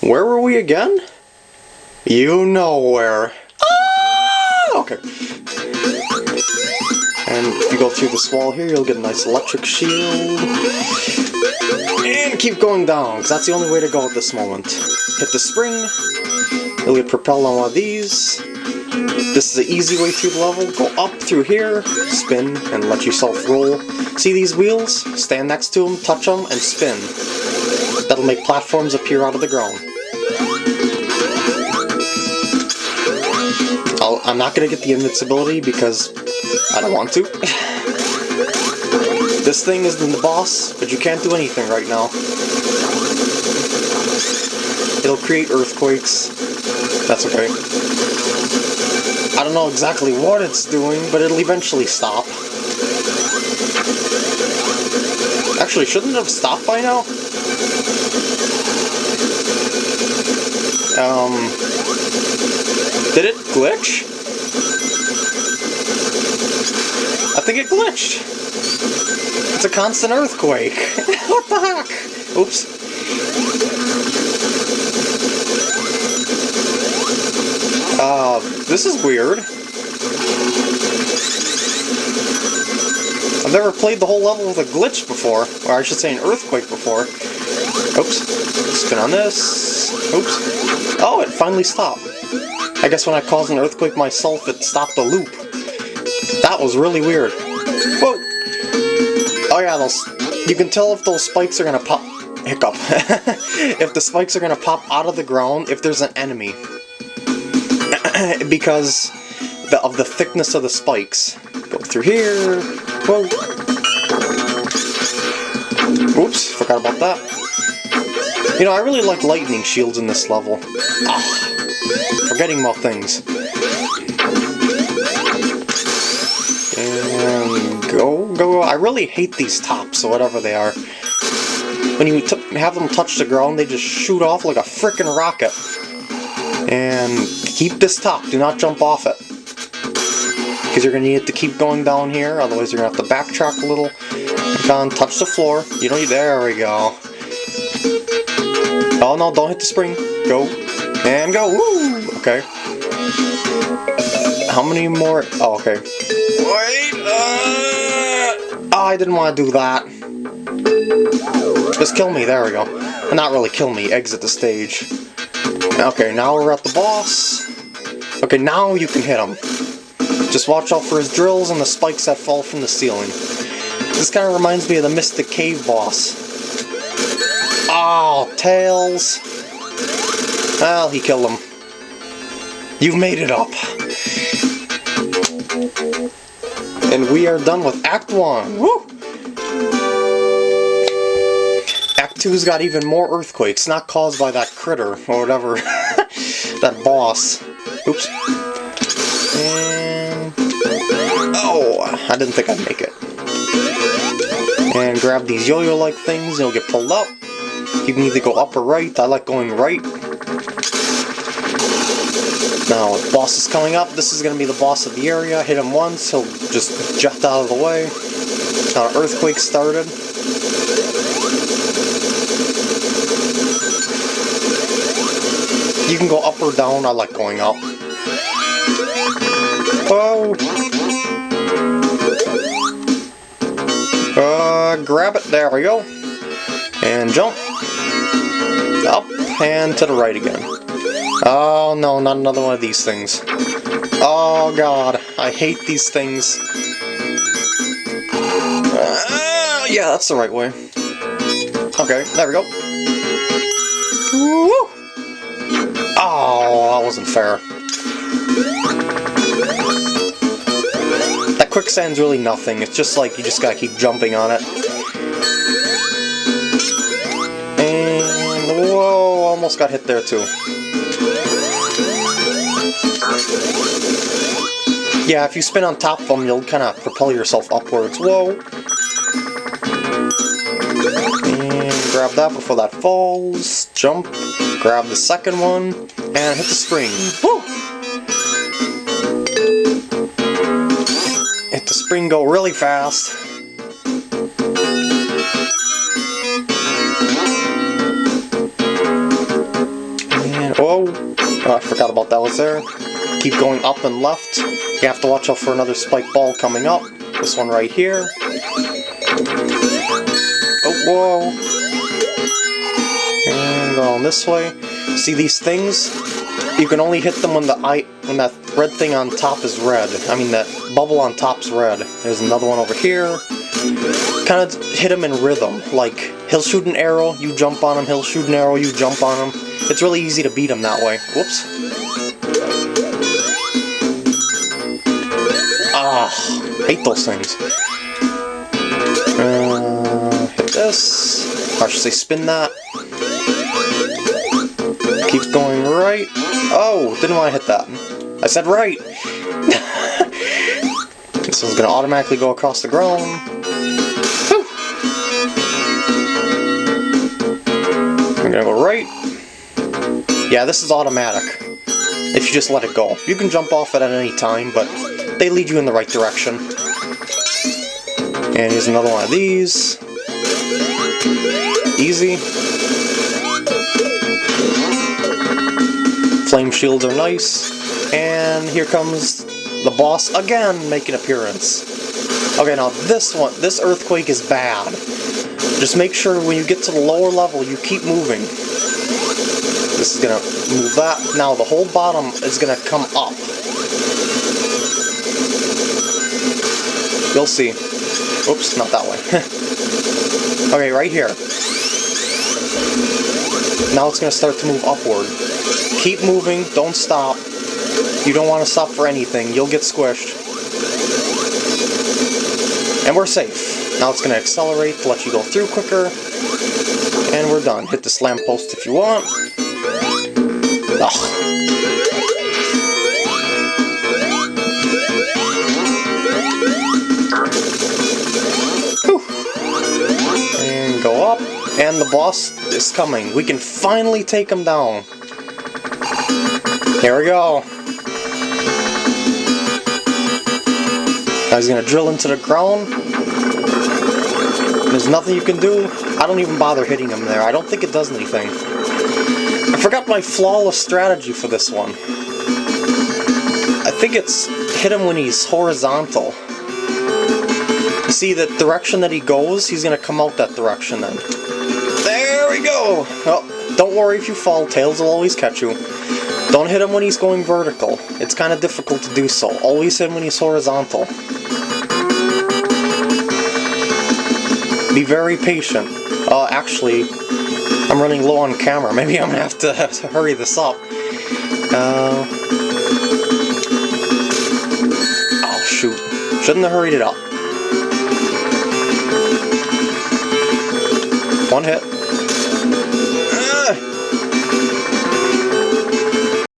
Where were we again? You know where. Ah! Okay. And if you go through this wall here, you'll get a nice electric shield. And keep going down, because that's the only way to go at this moment. Hit the spring, you'll get propelled on one of these. This is the easy way through the level. Go up through here, spin, and let yourself roll. See these wheels? Stand next to them, touch them, and spin. That'll make platforms appear out of the ground. I'll, I'm not going to get the invincibility because I don't want to. this thing is the boss, but you can't do anything right now. It'll create earthquakes. That's okay. I don't know exactly what it's doing, but it'll eventually stop. Actually, shouldn't it have stopped by now? Um, did it glitch? I think it glitched. It's a constant earthquake. what the heck? Oops. Uh, this is weird. I've never played the whole level with a glitch before, or I should say an earthquake before. Oops. Spin on this. Oops. Oh, it finally stopped. I guess when I caused an earthquake myself, it stopped the loop. That was really weird. Whoa! Oh yeah, those. You can tell if those spikes are gonna pop. Hiccup. if the spikes are gonna pop out of the ground if there's an enemy. because the, of the thickness of the spikes. Go through here. Whoa. Oops, forgot about that. You know, I really like lightning shields in this level. Ah, forgetting about things. And go, go. I really hate these tops, or whatever they are. When you have them touch the ground, they just shoot off like a freaking rocket. And keep this top, do not jump off it. Because you're going to need to keep going down here, otherwise you're going to have to backtrack a little. Down, touch the floor. You need, there we go. Oh no, don't hit the spring. Go. And go. Woo! Okay. How many more? Oh, okay. Wait! Uh... Oh, I didn't want to do that. Just kill me, there we go. Not really kill me, exit the stage. Okay, now we're at the boss. Okay, now you can hit him. Just watch out for his drills and the spikes that fall from the ceiling. This kind of reminds me of the Mystic Cave boss. Oh, Tails. Well, he killed them. You've made it up. And we are done with Act 1. Woo! Act 2's got even more earthquakes, not caused by that critter, or whatever. that boss. Oops. And... Oh! I didn't think I'd make it. And grab these yo-yo-like things, and you'll get pulled up. You can either go up or right. I like going right. Now, the boss is coming up. This is going to be the boss of the area. Hit him once, he'll just jet out of the way. Now, earthquake started. You can go up or down. I like going up. Oh! Uh, grab it. There we go. And jump. Up and to the right again. Oh no, not another one of these things. Oh god, I hate these things. Uh, yeah, that's the right way. Okay, there we go. Woo! Oh, that wasn't fair. That quicksand's really nothing, it's just like you just gotta keep jumping on it. Almost got hit there too. Yeah, if you spin on top of them, you'll kind of propel yourself upwards. Whoa! And grab that before that falls. Jump. Grab the second one. And hit the spring. Woo! Hit the spring, go really fast. Forgot about that was there. Keep going up and left. You have to watch out for another spike ball coming up. This one right here. Oh, whoa. And going this way. See these things? You can only hit them when the eye, when that red thing on top is red. I mean, that bubble on top's red. There's another one over here. Kind of hit him in rhythm. Like, he'll shoot an arrow, you jump on him, he'll shoot an arrow, you jump on him. It's really easy to beat him that way. Whoops. Ah, hate those things. Uh, hit this. Or should say spin that. Keeps going right. Oh, didn't want to hit that. I said right. this one's gonna automatically go across the ground. I'm gonna go right. Yeah, this is automatic. If you just let it go. You can jump off it at any time, but they lead you in the right direction. And here's another one of these. Easy. Flame shields are nice. And here comes the boss again making appearance. Okay, now this one, this earthquake is bad. Just make sure when you get to the lower level, you keep moving. This is gonna move that. Now the whole bottom is gonna come up. You'll see. Oops, not that way. okay, right here. Now it's gonna start to move upward. Keep moving, don't stop. You don't want to stop for anything, you'll get squished. And we're safe. Now it's going to accelerate to let you go through quicker. And we're done. Hit the slam post if you want. Ugh. And go up. And the boss is coming. We can finally take him down. Here we go. Now he's gonna drill into the ground. There's nothing you can do. I don't even bother hitting him there. I don't think it does anything. I forgot my flawless strategy for this one. I think it's hit him when he's horizontal. You see the direction that he goes, he's gonna come out that direction then. There we go! Oh, don't worry if you fall, Tails will always catch you. Don't hit him when he's going vertical. It's kind of difficult to do so. Always hit him when he's horizontal. Be very patient. Uh, actually, I'm running low on camera. Maybe I'm gonna have to, to hurry this up. Uh, oh, shoot. Shouldn't have hurried it up. One hit.